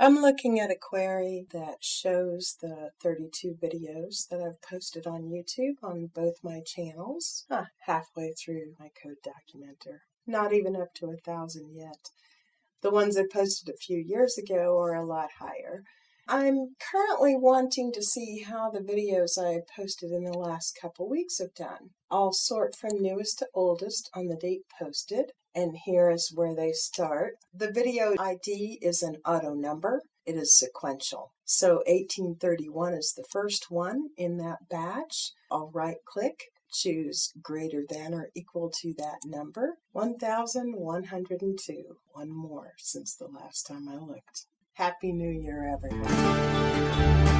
I'm looking at a query that shows the 32 videos that I've posted on YouTube on both my channels. Huh, halfway through my code documenter. Not even up to a thousand yet. The ones I posted a few years ago are a lot higher. I'm currently wanting to see how the videos I posted in the last couple weeks have done. I'll sort from newest to oldest on the date posted and here is where they start. The video ID is an auto number. It is sequential. So 1831 is the first one in that batch. I'll right click, choose greater than or equal to that number. 1102. One more since the last time I looked. Happy New Year, everyone.